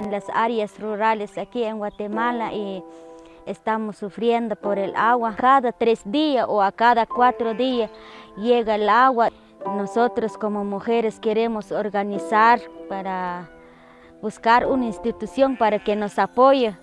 En las áreas rurales aquí en Guatemala y estamos sufriendo por el agua. Cada tres días o a cada cuatro días llega el agua. Nosotros como mujeres queremos organizar para buscar una institución para que nos apoye